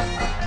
Bye.